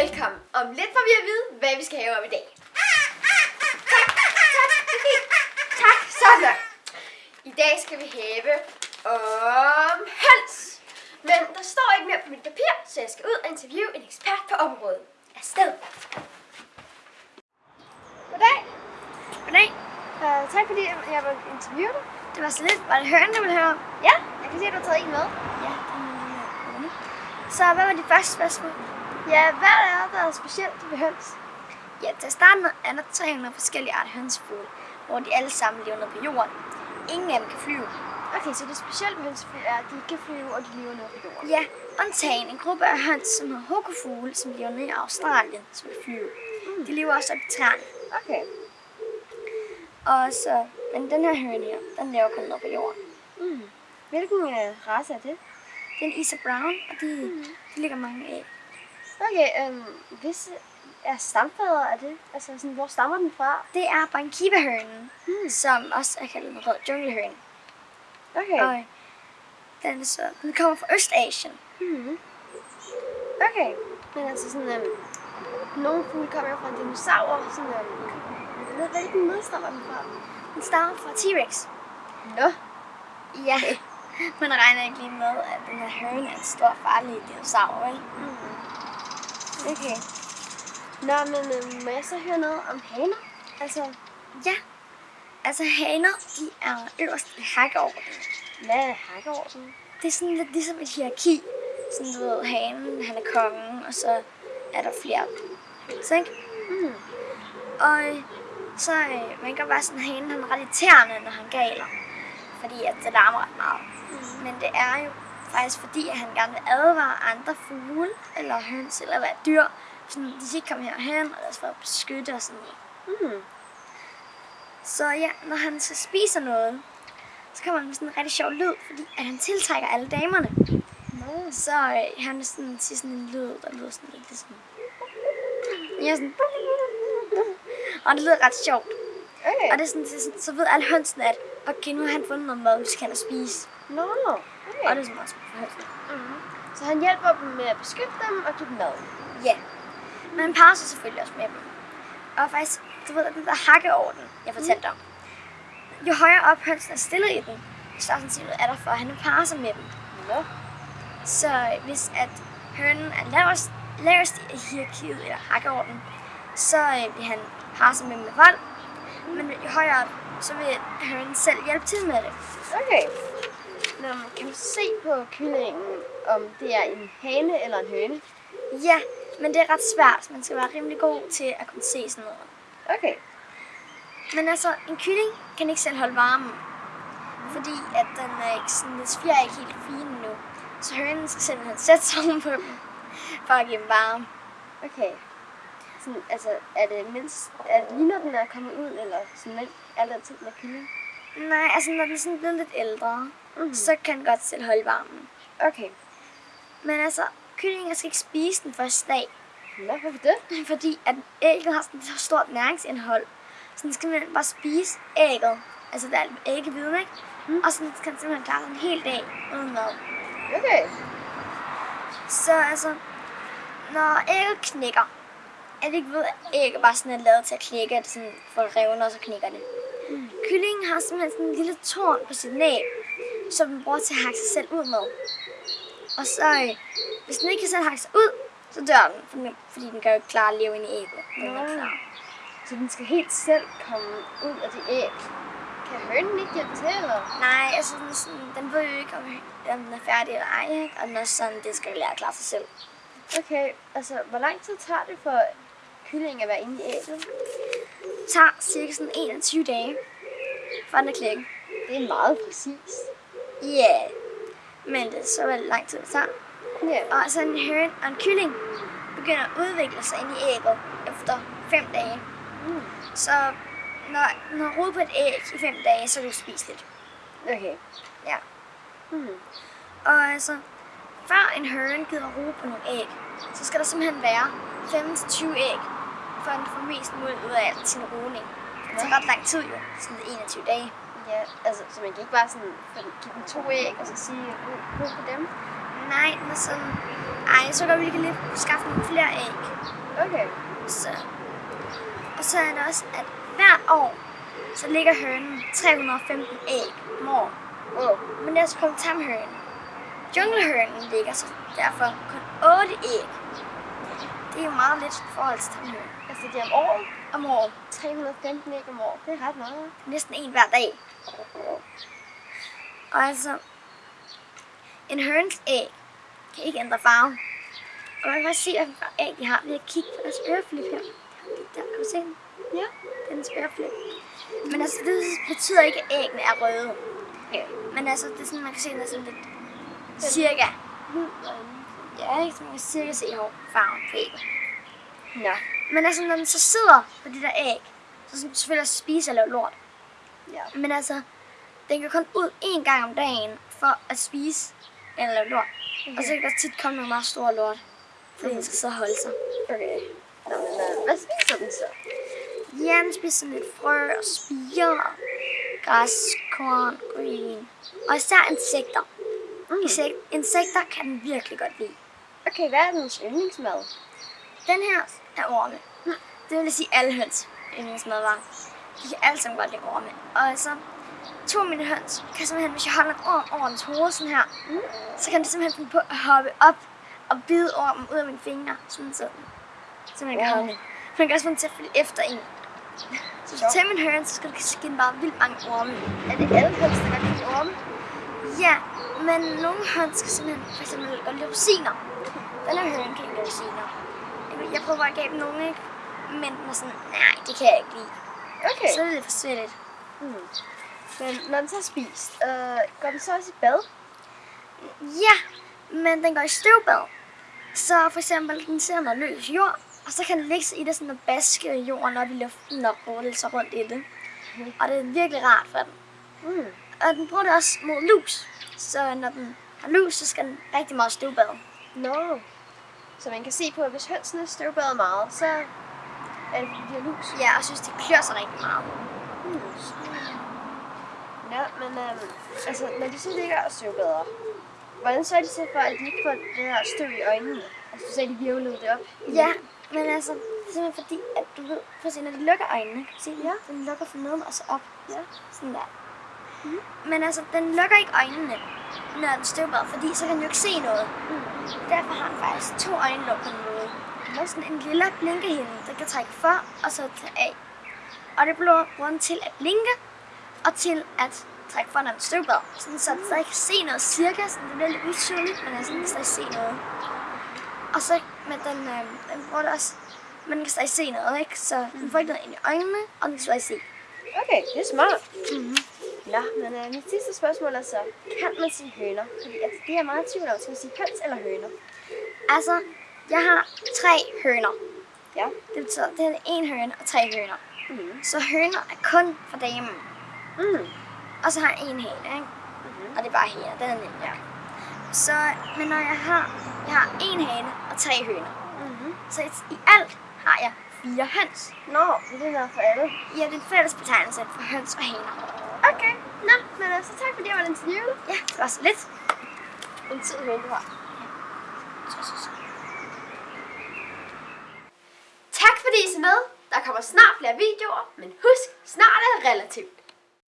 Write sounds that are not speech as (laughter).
velkommen. Om lidt får vi at vide, hvad vi skal have om i dag. Tak, tak, okay. Tak, sådan. I dag skal vi have om høns. Men der står ikke mere på mit papir, så jeg skal ud og interviewe en ekspert på området. Afsted. Goddag. Goddag. Uh, tak fordi jeg vil interviewe dig. Det var så lidt. Var det høren, du ville høre om? Ja, jeg kan se, at du har taget en med. Ja, det er. Så hvad var de første spørgsmål? Ja, hvad er der er specielt ved høns? Ja, til at starte med er der 300 forskellige arter hønsefugle, hvor de alle sammen lever nede på jorden. Ingen af dem kan flyve. Okay, så det specielle ved hønsefugle er, at de kan flyve, og de lever nede på jorden. Ja, undtagen en gruppe af høns, som hedder hukofugle, som lever nede i Australien, som kan flyve. De lever også op i træerne. Okay. Og så, men den her høne her, den lever kun nede på jorden. Mm. Hvilken uh, race er det? Det er Isa Brown, og de, de ligger mange æg. Okay, um, hvis er stamfader af det? Altså, sådan, hvor stammer den fra? Det er Bankiva-hønen, Mm. som også er kaldt en rød junglehøne. Okay. Og den, er så, den kommer fra Østasien. Mm. Okay. Men altså sådan, um, nogle fugle kommer jo fra en dinosaur, sådan, jeg ved, hvilken nedstammer den fra? Den stammer fra T-Rex. Nå. Ja, man regner ikke lige med, at den her høne er en stor farlig dinosaur, vel? Mm. Okay. Nå, men um, må jeg så høre noget om haner? Altså, Ja, altså haner, de er øverst i hakkeordenen. hvad er hakkeorden? Det er sådan lidt ligesom et hierarki. Sådan du ved, hanen, han er kongen, og så er der flere. Så ikke? Mm. Og øh, så øh, man kan være sådan, hanen han er ret irriterende, når han galer. Fordi at det larmer ret meget. Mm. Men det er jo faktisk fordi, at han gerne vil advare andre fugle, eller høns, eller hvad dyr. Sådan, de skal ikke komme herhen, og ellers for at beskytte og sådan noget. Mm. Så ja, når han så spiser noget, så kommer han med sådan en rigtig sjov lyd, fordi at han tiltrækker alle damerne. Nå. Så øh, han sådan, siger sådan en lyd, der lyder sådan lidt sådan... Ja, sådan... Og det lyder ret sjovt. Okay. Og det er sådan, så, så ved alle hønsene, at okay, nu har han fundet noget mad, vi skal og spise. Nå. Okay. Og det er sådan også for hønsene. Mm. Så han hjælper dem med at beskytte dem og give dem mad. Ja. Men han sig selvfølgelig også med dem. Og faktisk, du ved, den der hakkeorden, jeg fortalte om. Jo højere op hønsen er stillet i den, jo større sandsynlighed er der for, at han parer sig med dem. Nå. Så hvis at hønen er lavest, lavest i hierarkiet eller hakkeorden, så øh, vil han parre sig med dem med vold. Men jo højere op, så vil hønen selv hjælpe til med det. Okay. Nå, kan du se på kyllingen, om det er en hane eller en høne? Ja, men det er ret svært. Man skal være rimelig god til at kunne se sådan noget. Okay. Men altså, en kylling kan ikke selv holde varmen. Fordi at den er ikke sådan, dens fjer er ikke helt fine nu. Så hønen skal simpelthen sætte sig på dem, for at give dem varme. Okay. Sådan, altså, er det mindst, er det lige når den er kommet ud, eller sådan lidt altid med kylling? Nej, altså når den er sådan blevet lidt ældre, Mhm. så kan den godt selv holde varmen. Okay. Men altså, kyllinger skal ikke spise den første dag, Nå, hvorfor det? (laughs) fordi at ægget har sådan et så stort næringsindhold. Så den skal simpelthen bare spise ægget. Altså der er æggeviden, ikke? Mm. Og så kan den simpelthen klare en hel dag uden mad. Okay. Så altså, når ægget knækker, er det ikke ved, at ægget bare sådan er lavet til at knække, at det sådan får revner, og så knækker det. Kyllingen har simpelthen sådan en lille torn på sit næb, som den bruger til at hakke sig selv ud med. Og så, øh, hvis den ikke kan selv hakke sig ud, så dør den, fordi- fordi den kan jo ikke klare at leve inde i ægget. den er klar. Så den skal helt selv komme ud af det æg. Kan hønen ikke hjælpe til, eller? Nej, altså den, sådan, den ved jo ikke, om, om den er færdig eller ej, ikke? og den er sådan, det skal lære at klare sig selv. Okay, altså, hvor lang tid tager det for kyllingen at være inde i ægget? Tager cirka sådan 21 dage, for den er klækket. Det er meget præcis. Ja, yeah. men det er så vel lang tid, det tager. Ja. Og så en høne og en kylling begynder at udvikle sig ind i ægget efter 5 dage. Mm. Så når, når rode på et æg i 5 dage, så er det spiseligt. Okay. Ja. Mm. Og altså, før en høne gider ro på nogle æg, så skal der simpelthen være 15-20 æg, for at den får mest muligt ud af sin roning. Det tager ret lang tid jo, sådan 21 dage. Ja, altså, så man kan ikke bare sådan få- give dem to æg, og så sige, ro på dem? Nej, men sådan, ej, så kan vi lige lige skaffe nogle flere æg. Okay. Så. Og så er det også, at hver år, så ligger hønen 315 æg om året. Oh. Men det er så kun tamhønen. Junglehønen ligger så derfor kun 8 æg. Det er jo meget lidt i forhold til tamhønen. Altså det er om året. Om året. 315 æg om året. Det er ret meget. Næsten en hver dag. Og altså, en høns æg kan ikke ændre farve. Og man kan også se, farve æg de har ved at kigge på deres øreflip her. Der, kan du se den? Ja. Dens øreflip. Men altså, det betyder ikke, at æggene er røde. Okay. Men altså, det er sådan, man kan se, den er sådan lidt cirka. Hvid Ja, ikke? Man kan cirka se farven på ægget. Ja. Men altså, når den så sidder på de der æg, så skal den selvfølgelig spise og lave lort. Ja. Men altså, den kan kun ud én gang om dagen for at spise eller lave lort. Okay. Og så kan der tit komme nogle meget store lort, fordi Mhm. den skal så holde sig. Okay. Nå, men, øh, hvad spiser den så? Ja, den spiser sådan lidt frø og spiger, græs, korn, green. Og især insekter. Mm. Insek- insekter kan den virkelig godt lide. Okay, hvad er dens yndlingsmad? Den her er orme. Det vil sige alle høns yndlingsmad var. De kan alle sammen godt lide orme. Og altså, to af mine høns kan simpelthen, hvis jeg holder en orm over dens hoved sådan her, Mm. så kan det simpelthen finde på at hoppe op og bide ormen ud af mine fingre. Sådan sådan. Så man kan Wow. holde. Man kan også få den til at følge efter en. (laughs) Så hvis du tager min høn, så skal du skinne bare vildt mange orme. Er det alle høns, der kan lide orme? Ja, men nogle høns skal simpelthen for eksempel godt lide rosiner. Den her høn kan ikke rosiner. Jeg prøver at give dem nogle, ikke? Men den er sådan, nej, det kan jeg ikke lide. Okay. Så er det lidt for svært. Mm. Men når den så er spist, øh, går den så også i bad? Ja, men den går i støvbad. Så for eksempel, den ser noget løs jord, og så kan den ligge sig i det sådan og baske jorden op i luften og rulle sig rundt i det. Mhm. Og det er virkelig rart for den. Mm. Og den bruger det også mod lus. Så når den har lus, så skal den rigtig meget støvbade. Nå. Så man kan se på, at hvis hønsene støvbader meget, så er det fordi, de har lus. Ja, og jeg synes, det klør sig rigtig meget. Mm. Ja, men øhm, altså, når de så ligger og støvbader, hvordan sørger de så for, at de ikke får det her støv i øjnene? Altså, du sagde, de virvlede det op. Ja, men altså, det er simpelthen fordi, at du ved, for at se, når de lukker øjnene, kan du se, Ja. den lukker fra neden og så op. Ja. Sådan der. Mm. Men altså, den lukker ikke øjnene, når den støvbader, fordi så kan den jo ikke se noget. Mm. Derfor har den faktisk to øjenlåg på den måde. Den har sådan en lille blinkehinde, der kan trække for og så tage af. Og det bruger den til at blinke og til at trække for, når den støvbader. Sådan, så den stadig kan se noget cirka. Sådan, det bliver lidt utydeligt, men altså, den kan stadig se noget. Og så, men den, øh, den bruger det også, den kan stadig se noget, ikke? Så den får ikke noget ind i øjnene, og den kan stadig se. Okay, det er smart. Mm-hmm. Nå, men øh, mit sidste spørgsmål er så, kan man sige høner? Fordi altså, det er jeg meget i tvivl om. Skal man sige høns eller høner? Altså, jeg har tre høner. Ja. Det betyder, det er en høne og tre høner. Mm. Så høner er kun for damen. Mm. Og så har jeg en hane, ikke? Mm-hmm. Og det er bare hende, den er nem. Ja. Så, men når jeg har, jeg har en hane og tre høner. Mm-hmm. Så i alt har jeg fire høns. Nå, så det er for alle. Ja, det er en fælles betegnelse for høns og haner. Okay, nå, men altså tak fordi jeg var interviewet. Ja, det var så lidt. En tid høne, du har. Så, så, så. Tak fordi I så med. Der kommer snart flere videoer, men husk, snart er relativt.